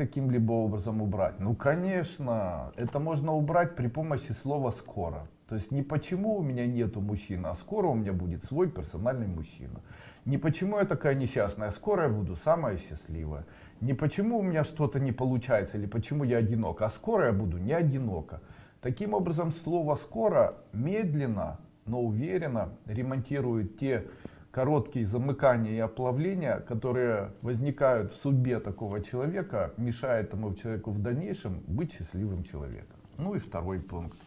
каким-либо образом убрать? Ну, конечно, это можно убрать при помощи слова «скоро». То есть не почему у меня нету мужчины, а скоро у меня будет свой персональный мужчина. Не почему я такая несчастная, а скоро я буду самая счастливая. Не почему у меня что-то не получается или почему я одинок, а скоро я буду не одинока. Таким образом, слово «скоро» медленно, но уверенно ремонтирует те короткие замыкания и оплавления, которые возникают в судьбе такого человека, мешает этому человеку в дальнейшем быть счастливым человеком. Ну и второй пункт.